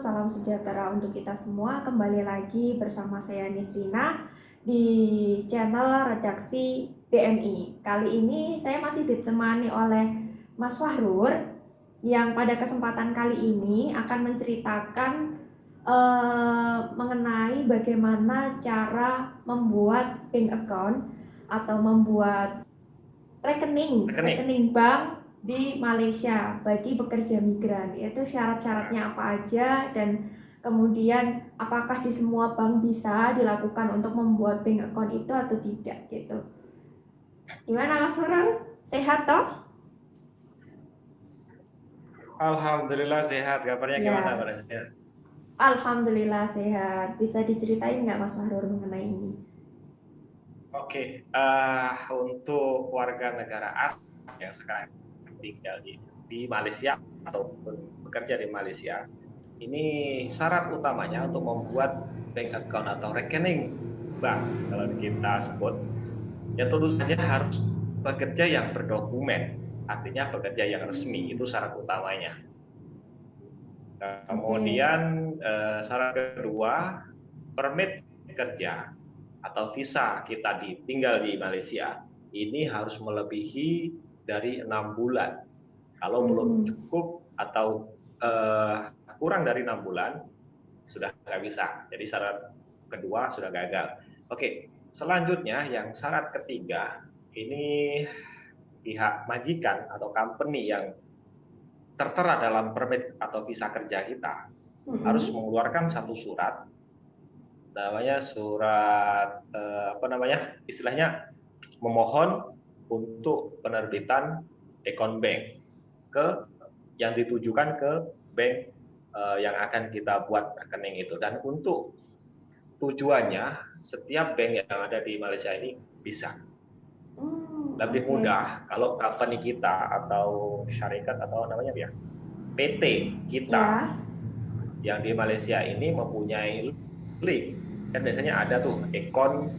Salam sejahtera untuk kita semua. Kembali lagi bersama saya Nisrina di channel redaksi BMI. Kali ini saya masih ditemani oleh Mas Fahrur yang pada kesempatan kali ini akan menceritakan uh, mengenai bagaimana cara membuat bank account atau membuat rekening rekening, rekening bank di Malaysia bagi pekerja migran. Yaitu syarat-syaratnya apa aja dan kemudian apakah di semua bank bisa dilakukan untuk membuat bank account itu atau tidak gitu. Gimana Mas Furul sehat toh? Alhamdulillah sehat. Kabarnya ya. gimana Mbak Alhamdulillah sehat. Bisa diceritain nggak Mas Fahrur mengenai ini? Oke, okay. uh, eh, untuk warga negara asing yang sekarang tinggal di, di Malaysia atau bekerja di Malaysia, ini syarat utamanya untuk membuat bank account atau rekening bank kalau kita sebut, ya tentu saja harus bekerja yang berdokumen, artinya bekerja yang resmi itu syarat utamanya. Kemudian eh, syarat kedua, permit kerja atau visa kita di, tinggal di Malaysia ini harus melebihi dari enam bulan. Kalau hmm. belum cukup atau uh, kurang dari enam bulan, sudah nggak bisa. Jadi syarat kedua sudah gagal. Oke, selanjutnya yang syarat ketiga ini pihak majikan atau company yang tertera dalam permit atau visa kerja kita hmm. harus mengeluarkan satu surat namanya surat eh, apa namanya istilahnya memohon untuk penerbitan account bank ke yang ditujukan ke bank uh, yang akan kita buat rekening itu dan untuk tujuannya setiap bank yang ada di Malaysia ini bisa hmm, lebih okay. mudah kalau company kita atau syarikat atau namanya ya PT kita yeah. yang di Malaysia ini mempunyai link kan biasanya ada tuh account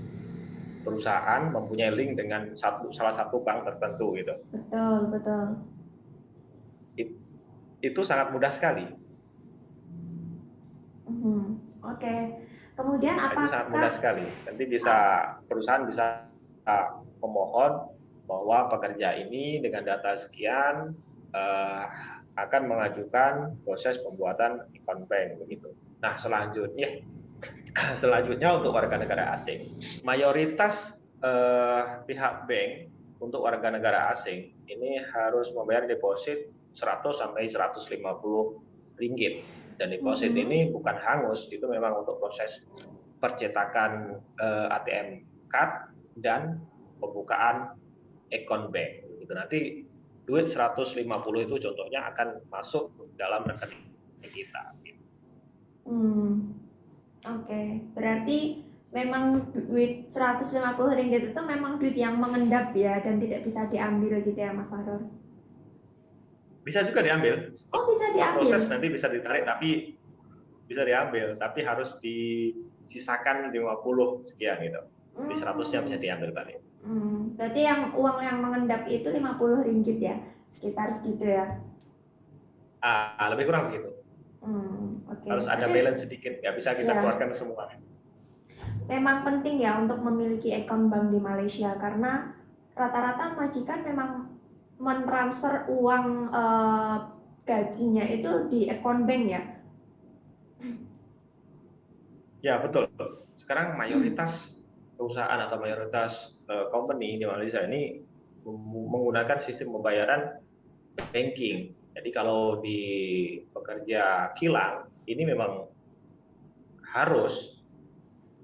perusahaan mempunyai link dengan satu salah satu bank tertentu gitu. Betul, betul. It, itu sangat mudah sekali. Hmm, Oke. Okay. Kemudian apa? Itu sangat mudah sekali. Nanti bisa perusahaan bisa memohon bahwa pekerja ini dengan data sekian uh, akan mengajukan proses pembuatan account bank begitu. Nah selanjutnya Selanjutnya untuk warga negara asing, mayoritas eh, pihak bank untuk warga negara asing ini harus membayar deposit 100 sampai 150 ringgit dan deposit mm -hmm. ini bukan hangus itu memang untuk proses percetakan eh, ATM card dan pembukaan account bank itu nanti duit 150 itu contohnya akan masuk dalam rekening kita. Hmm. Oke, berarti memang duit 150 ringgit itu memang duit yang mengendap ya dan tidak bisa diambil gitu ya Mas Aror? Bisa juga diambil. Oh, bisa diambil. Proses nanti bisa ditarik tapi bisa diambil, tapi harus disisakan 50 sekian gitu. Di 100-nya bisa diambil balik. Hmm, berarti yang uang yang mengendap itu 50 ringgit ya, sekitar segitu ya? Ah, lebih kurang begitu. Hmm, okay. Harus ada balance sedikit, ya bisa kita ya. keluarkan semua. Memang penting ya untuk memiliki akun bank di Malaysia karena rata-rata majikan memang mentransfer uang uh, gajinya itu di akun bank ya. Ya betul. Sekarang mayoritas perusahaan atau mayoritas uh, company di Malaysia ini menggunakan sistem pembayaran banking jadi kalau di pekerja kilang ini memang harus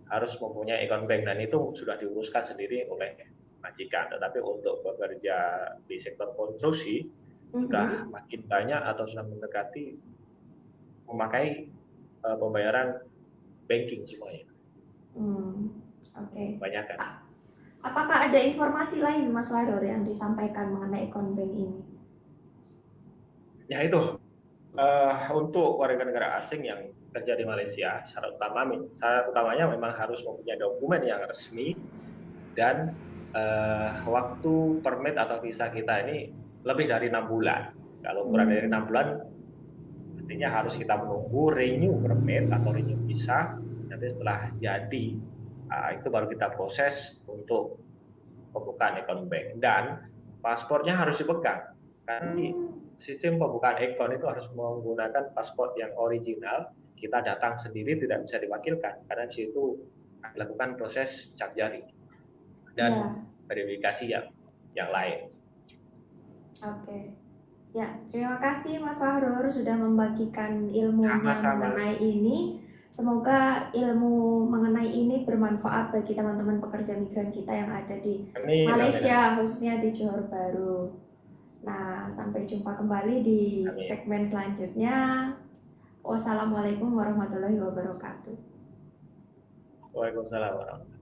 harus mempunyai account bank dan itu sudah diuruskan sendiri oleh majikan. Tetapi untuk pekerja di sektor konstruksi mm-hmm. sudah makin banyak atau sudah mendekati memakai uh, pembayaran banking semuanya. Hmm, Oke. Okay. Banyak kan. Apakah ada informasi lain Mas Waror yang disampaikan mengenai account bank ini? Ya itu uh, untuk warga negara asing yang kerja di Malaysia syarat utama syarat utamanya memang harus mempunyai dokumen yang resmi dan uh, waktu permit atau visa kita ini lebih dari enam bulan kalau kurang dari enam bulan Artinya harus kita menunggu renew permit atau renew visa. Nanti setelah jadi uh, itu baru kita proses untuk pembukaan account bank dan paspornya harus dipegang. Hmm. Sistem pembukaan account itu harus menggunakan paspor yang original. Kita datang sendiri tidak bisa diwakilkan karena di situ dilakukan proses cap jari dan Ya. verifikasi yang yang lain. Oke. Ya, terima kasih Mas Fahrur sudah membagikan ilmunya Sama-sama. mengenai ini. Semoga ilmu mengenai ini bermanfaat bagi teman-teman pekerja migran kita yang ada di Amin, amin, Malaysia, khususnya di Johor Bahru. Nah, sampai jumpa kembali di Amin. segmen selanjutnya. Wassalamualaikum warahmatullahi wabarakatuh. Waalaikumsalam warahmatullahi